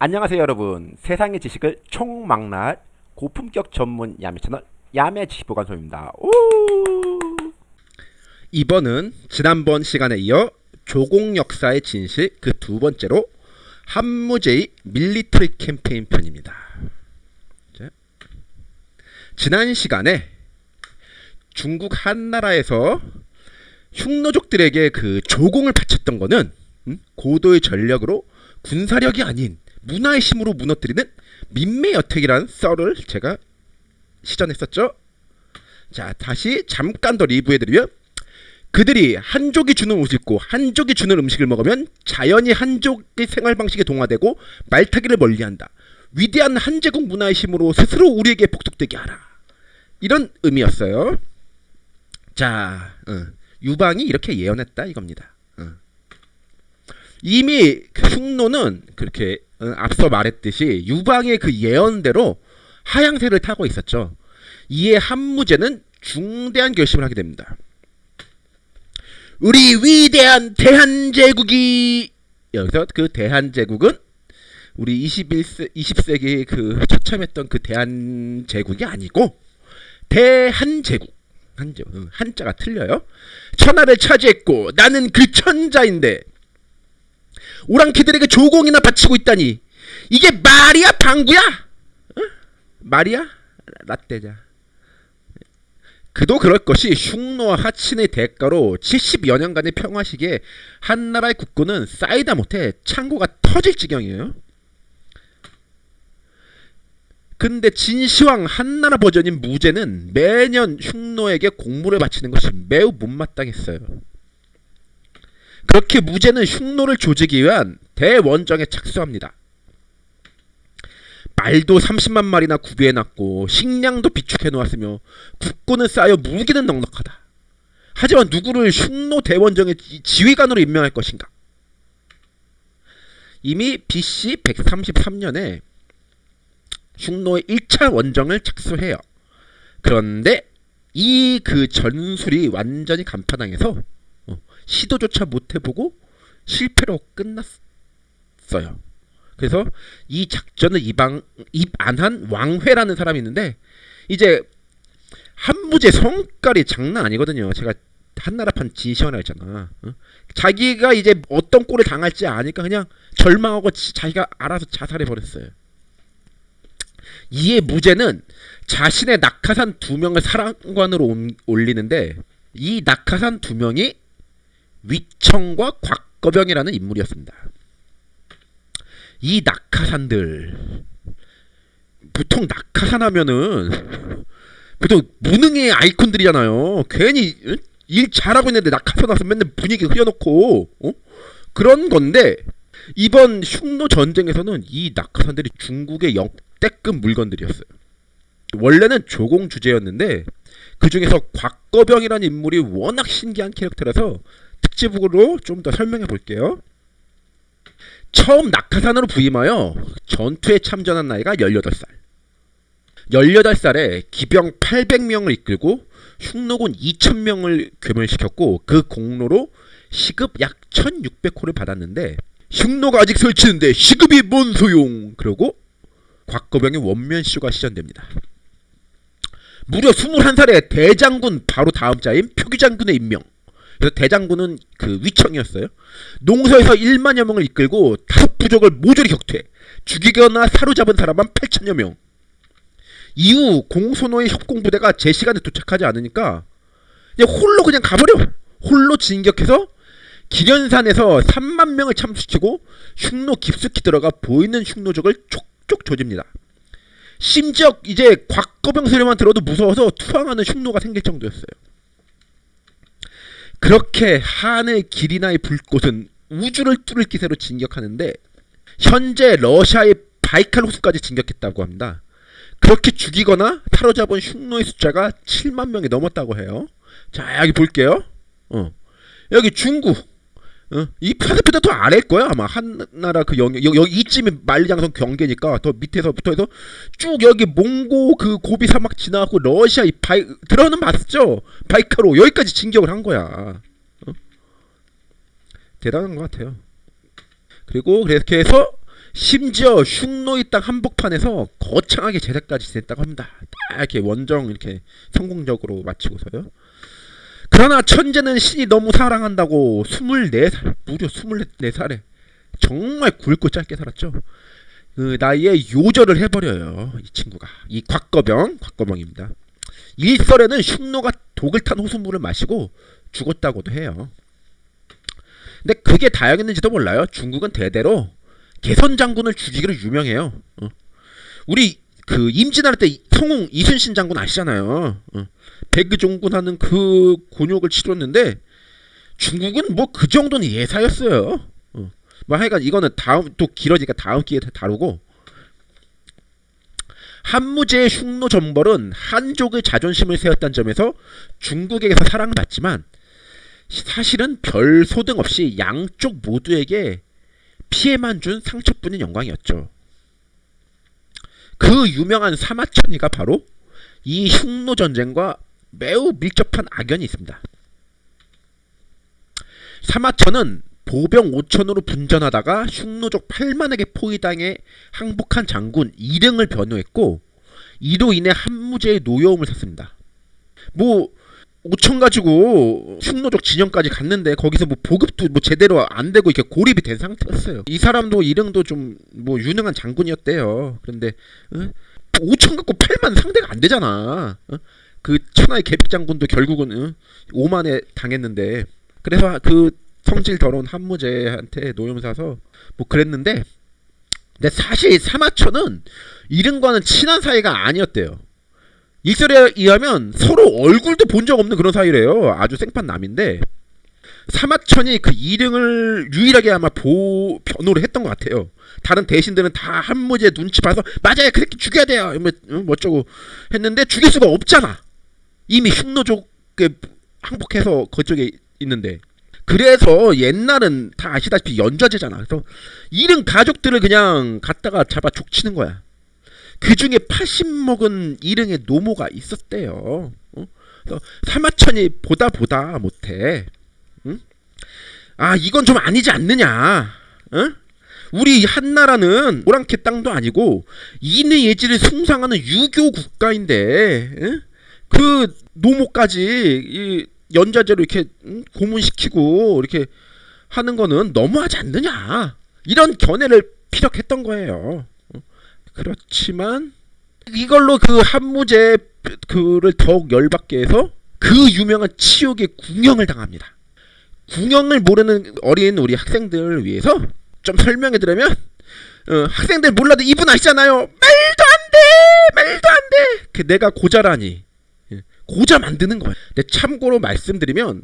안녕하세요 여러분 세상의 지식을 총망라할 고품격 전문 야매 채널 야매 지식보관소입니다 오! 이번은 지난번 시간에 이어 조공 역사의 진실 그 두 번째로 한무제의 밀리터리 캠페인 편입니다. 자, 지난 시간에 중국 한나라에서 흉노족들에게 그 조공을 바쳤던 거는 음? 고도의 전력으로 군사력이 아닌 문화의 힘으로 무너뜨리는 민매 여택이라는 썰을 제가 시전했었죠. 자 다시 잠깐 더 리뷰해드리면 그들이 한족이 주는 옷을 입고 한족이 주는 음식을 먹으면 자연히 한족의 생활 방식에 동화되고 말타기를 멀리한다. 위대한 한제국 문화의 힘으로 스스로 우리에게 복독되게 하라. 이런 의미였어요. 자, 어, 유방이 이렇게 예언했다 이겁니다. 어. 이미 그 흉노는 그렇게 어, 앞서 말했듯이 유방의 그 예언대로 하향세를 타고 있었죠. 이에 한무제는 중대한 결심을 하게 됩니다. 우리 위대한 대한제국이 여기서 그 대한제국은 우리 21세 20세기 그 처참했던 그 대한제국이 아니고 대한제국 한자 한자가 틀려요. 천하를 차지했고 나는 그 천자인데 오랑캐들에게 조공이나 바치고 있다니 이게 말이야 방구야? 어? 말이야? 라떼자. 그도 그럴 것이 흉노와 하친의 대가로 70여 년간의 평화 시기에 한나라의 국군은 쌓이다 못해 창고가 터질 지경이에요. 근데 진시황 한나라 버전인 무제는 매년 흉노에게 공물을 바치는 것이 매우 못마땅했어요. 그렇게 무제는 흉노를 조지기 위한 대원정에 착수합니다. 말도 30만 마리나 구비해놨고 식량도 비축해 놓았으며 국군은 쌓여 무기는 넉넉하다. 하지만 누구를 흉노 대원정의 지휘관으로 임명할 것인가? 이미 BC 133년에 흉노의 1차 원정을 착수해요. 그런데 이 그 전술이 완전히 간파당해서 어, 시도조차 못해보고 실패로 끝났어요. 그래서 이 작전을 입안, 입안 한 왕회라는 사람이 있는데 이제 한무제 성깔이 장난 아니거든요. 제가 한나라판 진시원을 했잖아. 어? 자기가 이제 어떤 꼴을 당할지 아니까 그냥 절망하고 자기가 알아서 자살해 버렸어요. 이에 무제는 자신의 낙하산 두 명을 사랑관으로 올리는데 이 낙하산 두 명이 위청과 곽거병이라는 인물이었습니다. 이 낙하산들 보통 낙하산 하면은 보통 무능의 아이콘들이잖아요. 괜히 일 잘하고 있는데 낙하산 와서 맨날 분위기 흐려놓고 어? 그런 건데 이번 흉노 전쟁에서는 이 낙하산들이 중국의 역대급 물건들이었어요. 원래는 조공 주제였는데 그 중에서 곽거병이라는 인물이 워낙 신기한 캐릭터라서 특집으로 좀 더 설명해 볼게요. 처음 낙하산으로 부임하여 전투에 참전한 나이가 18살. 18살에 기병 800명을 이끌고 흉노군 2000명을 괴멸시켰고 그 공로로 시급 약 1600호를 받았는데 흉노가 아직 설치는데 시급이 뭔 소용 그러고 곽거병의 원면쇼가 시전됩니다. 무려 21살에 대장군 바로 다음 자인 표기장군의 임명 그래서 대장군은 그 위청이었어요. 농서에서 1만여 명을 이끌고 다섯 부족을 모조리 격퇴, 죽이거나 사로잡은 사람만 8천여 명. 이후 공소노의 협공부대가 제 시간에 도착하지 않으니까 그냥 홀로 그냥 가버려. 홀로 진격해서 기련산에서 3만 명을 참수시키고 흉노 깊숙이 들어가 보이는 흉노족을 촉촉 조집니다. 심지어 이제 곽거병 소리만 들어도 무서워서 투항하는 흉노가 생길 정도였어요. 그렇게 하늘 길이나의 불꽃은 우주를 뚫을 기세로 진격하는데 현재 러시아의 바이칼 호수까지 진격했다고 합니다. 그렇게 죽이거나 사로잡은 흉노의 숫자가 7만 명이 넘었다고 해요. 자 여기 볼게요. 어. 여기 중국 어? 이 파스피도 더 아래일 거야 아마 한나라 그 영역 여기, 이쯤이 만리장성 경계니까 더 밑에서부터 해서 쭉 여기 몽고 그 고비 사막 지나고 러시아 이 바이 들어는 봤죠 바이카로 여기까지 진격을 한 거야 어? 대단한 것 같아요 그리고 그렇게 해서 심지어 흉노이 땅 한복판에서 거창하게 제사까지 지냈다고 합니다. 딱 이렇게 원정 이렇게 성공적으로 마치고서요. 그러나 천재는 신이 너무 사랑한다고 24살 무려 24살에 정말 굵고 짧게 살았죠. 그 나이에 요절을 해버려요. 이 친구가 이 곽거병 곽거병입니다. 일설에는 흉노가 독을 탄 호수물을 마시고 죽었다고도 해요. 근데 그게 다였는지도 몰라요. 중국은 대대로 개선 장군을 죽이기로 유명해요. 어. 우리 그 임진할 때 성웅 이순신 장군 아시잖아요. 어. 백의종군 하는 그 곤욕을 치렀는데 중국은 뭐 그 정도는 예사였어요. 어. 뭐 하여간 이거는 다음 또 길어지니까 다음 기회에 다루고 한무제의 흉노 전벌은 한족의 자존심을 세웠다는 점에서 중국에게서 사랑받지만 사실은 별 소등 없이 양쪽 모두에게 피해만 준 상처뿐인 영광이었죠. 그 유명한 사마천이가 바로 이 흉노 전쟁과 매우 밀접한 악연이 있습니다. 사마천은 보병 5천으로 분전하다가 흉노족 8만에게 포위당해 항복한 장군 이릉을 변호했고 이로 인해 한무제의 노여움을 샀습니다. 뭐 5천 가지고 흉노족 진영까지 갔는데 거기서 뭐 보급도 뭐 제대로 안 되고 이렇게 고립이 된 상태였어요. 이 사람도 이릉도 좀 뭐 유능한 장군이었대요. 그런데 어? 5천 갖고 8만 상대가 안 되잖아. 어? 그 천하의 계백 장군도 결국은 어? 5만에 당했는데 그래서 그 성질 더러운 한무제한테 노염 사서 뭐 그랬는데 근데 사실 사마천은 이른과는 친한 사이가 아니었대요. 일설에 의하면 서로 얼굴도 본 적 없는 그런 사이래요. 아주 생판 남인데 사마천이 그 이릉을 유일하게 아마 보 변호를 했던 것 같아요. 다른 대신들은 다 한무제 눈치 봐서 맞아요 그렇게 죽여야 돼요. 뭐, 어, 뭐 어쩌고 했는데 죽일 수가 없잖아. 이미 흉노족에 항복해서 그쪽에 있는데 그래서 옛날은 다 아시다시피 연좌제잖아. 그래서 이른 가족들을 그냥 갖다가 잡아 족치는 거야. 그 중에 80 먹은 이릉의 노모가 있었대요. 어? 사마천이 보다 보다 못해. 응? 아 이건 좀 아니지 않느냐. 어? 우리 한나라는 오랑캐 땅도 아니고 인의 예지를 숭상하는 유교 국가인데 응? 그 노모까지 이 연자제로 이렇게 음, 고문시키고 이렇게 하는 거는 너무하지 않느냐 이런 견해를 피력했던 거예요. 어? 그렇지만 이걸로 그 한무제 그를 더욱 열받게 해서 그 유명한 치욕의 궁형을 당합니다. 궁형을 모르는 어린 우리 학생들을 위해서 좀 설명해 드리면 어, 학생들 몰라도 이분 아시잖아요. 말도 안 돼, 말도 안 돼. 그 내가 고자라니. 고자 만드는 거야. 근데 참고로 말씀드리면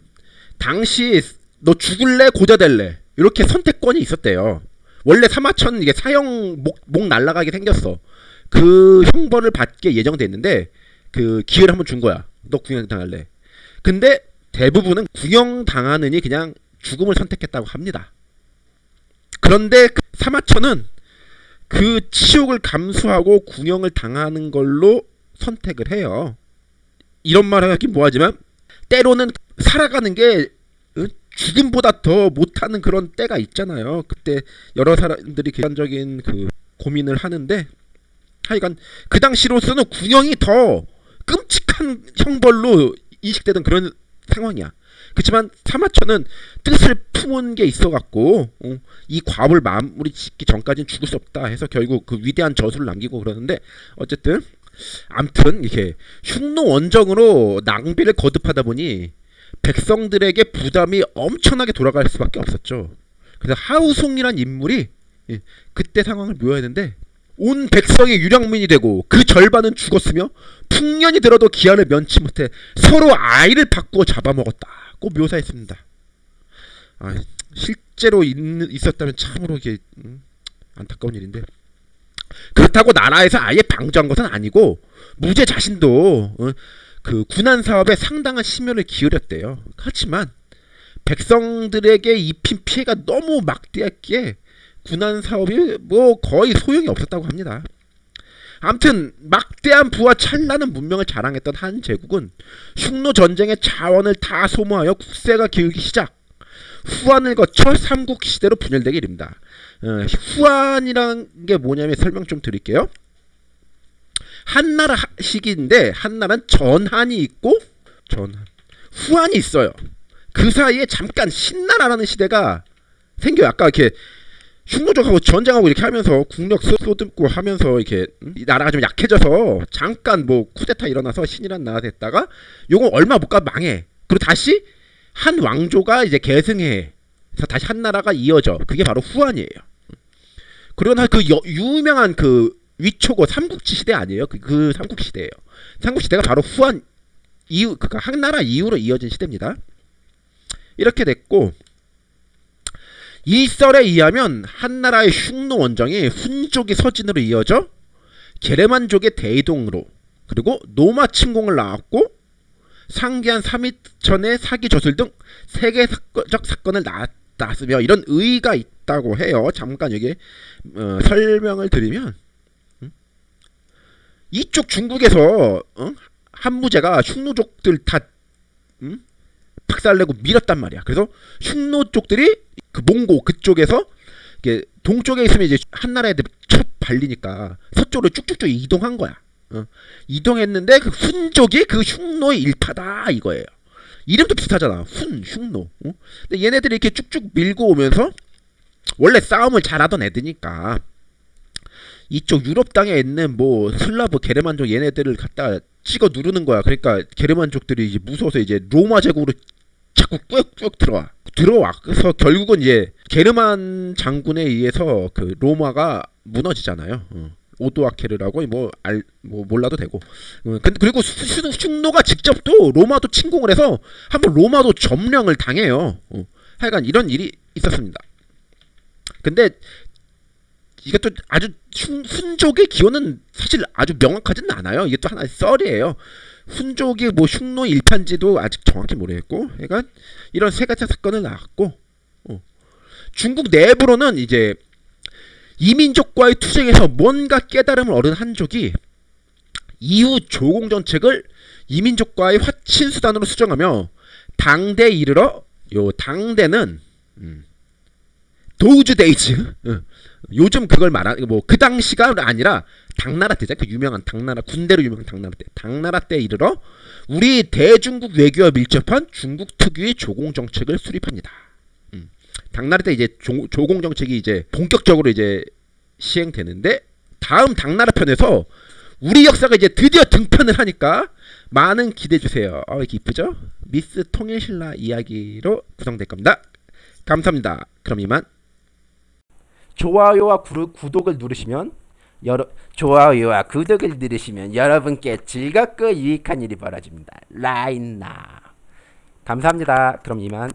당시 너 죽을래 고자 될래 이렇게 선택권이 있었대요. 원래 사마천 이게 사형 목, 목 날라가게 생겼어. 그 형벌을 받게 예정돼 있는데 그 기회를 한번 준 거야. 너 구형 당할래. 근데 대부분은 구형 당하느니 그냥 죽음을 선택했다고 합니다. 그런데 그 사마천은 그 치욕을 감수하고 구형을 당하는 걸로 선택을 해요. 이런 말을 하긴 뭐하지만 때로는 살아가는 게 어? 죽음보다 더 못하는 그런 때가 있잖아요. 그때 여러 사람들이 객관적인 그 고민을 하는데 하여간 그 당시로서는 군형이 더 끔찍한 형벌로 인식되던 그런 상황이야. 그렇지만 사마천은 뜻을 품은 게 있어갖고 어, 이 과업을 마무리 짓기 전까지는 죽을 수 없다 해서 결국 그 위대한 저수를 남기고 그러는데 어쨌든 암튼 이렇게 흉노 원정으로 낭비를 거듭하다 보니 백성들에게 부담이 엄청나게 돌아갈 수밖에 없었죠. 그래서 하우송이란 인물이 예, 그때 상황을 묘했는데 온 백성이 유령민이 되고 그 절반은 죽었으며 풍년이 들어도 기한을 면치 못해 서로 아이를 바꾸어 잡아먹었다고 묘사했습니다. 아, 실제로 있, 있었다면 참으로 이게 음, 안타까운 일인데 그렇다고 나라에서 아예 방조한 것은 아니고 무제 자신도 어, 그 군안 사업에 상당한 심혈을 기울였대요. 하지만 백성들에게 입힌 피해가 너무 막대했기에 군안 사업이 뭐 거의 소용이 없었다고 합니다. 아무튼 막대한 부와 찬란한 문명을 자랑했던 한 제국은 흉노 전쟁의 자원을 다 소모하여 국세가 기울기 시작. 후한을 거쳐 삼국 시대로 분열되게 이릅니다. 어, 후한이라는 게 뭐냐면 설명 좀 드릴게요. 한나라 시기인데 한나라는 전한이 있고 전한 후한이 있어요. 그 사이에 잠깐 신나라라는 시대가 생겨요. 아까 이렇게 흉노족하고 전쟁하고 이렇게 하면서 국력 쏟고 하면서 이렇게 음? 이 나라가 좀 약해져서 잠깐 뭐 쿠데타 일어나서 신이란 나라 됐다가 요거 얼마 못 가 망해. 그리고 다시 한 왕조가 이제 계승해. 그래서 다시 한 나라가 이어져. 그게 바로 후한이에요. 그리고 나그 여- 유명한 그 위초고 삼국지 시대 아니에요? 그, 그 삼국 시 대예요. 삼국 시 대가 바로 후한 이후 그러니까 한나라 이후로 이어진 시대입니다. 이렇게 됐고 이 썰에 의하면 한나라의 흉노 원정이 훈족이 서진으로 이어져 게르만족의 대이동으로 그리고 노마 침공을 낳았고 상기한 3일 전의 사기 저술 등 세계적 사건을 낳았으며 이런 의의가 있다고 해요. 잠깐 여기 어, 설명을 드리면 음? 이쪽 중국에서 어? 한무제가 흉노족들 다 음? 박살내고 밀었단 말이야. 그래서 흉노족들이 그 몽고 그쪽에서 이게 동쪽에 있으면 이제 한나라 애들 첫 발리니까 서쪽으로 쭉쭉쭉 이동한 거야. 어. 이동했는데 그 훈족이 그 흉노의 일파다 이거예요. 이름도 비슷하잖아. 훈, 흉노. 어? 근데 얘네들이 이렇게 쭉쭉 밀고 오면서 원래 싸움을 잘하던 애들이니까 이쪽 유럽 땅에 있는 뭐 슬라브 게르만족 얘네들을 갖다 찍어 누르는 거야. 그러니까 게르만족들이 이제 무서워서 이제 로마 제국으로 자꾸 꾸역꾸역 들어와. 들어와. 그래서 결국은 이제 게르만 장군에 의해서 그 로마가 무너지잖아요. 어. 오도아케르라고 뭐 알 뭐 몰라도 되고. 어, 그리고 수- 수- 흉노가 직접 또 로마도 침공을 해서 한번 로마도 점령을 당해요. 어. 하여간 이런 일이 있었습니다. 근데 이것도 아주 흉, 훈족의 기원은 사실 아주 명확하지는 않아요. 이게 또 하나의 썰이에요. 훈족이 뭐 흉노 일판지도 아직 정확히 모르겠고, 그러니까 이런 세 가지 사건을 낳았고, 어. 중국 내부로는 이제 이민족과의 투쟁에서 뭔가 깨달음을 얻은 한족이 이후 조공 정책을 이민족과의 화친 수단으로 수정하며 당대에 이르러 요 당대는 음, those days 어, 요즘 그걸 말하는 뭐그 당시가 아니라 당나라 때죠. 그 유명한 당나라 군대로 유명한 당나라 때. 당나라 때 이르러 우리 대중국 외교와 밀접한 중국 특유의 조공 정책을 수립합니다. 음. 당나라 때 이제 조, 조공 정책이 이제 본격적으로 이제 시행되는데 다음 당나라 편에서 우리 역사가 이제 드디어 등판을 하니까 많은 기대해 주세요. 어, 이렇게 이쁘죠? 미스 통일신라 이야기로 구성될 겁니다. 감사합니다. 그럼 이만. 좋아요와 구, 구독을 누르시면 여러 좋아요와 구독을 누르시면 여러분께 즐겁고 유익한 일이 벌어집니다. 라인나 감사합니다. 그럼 이만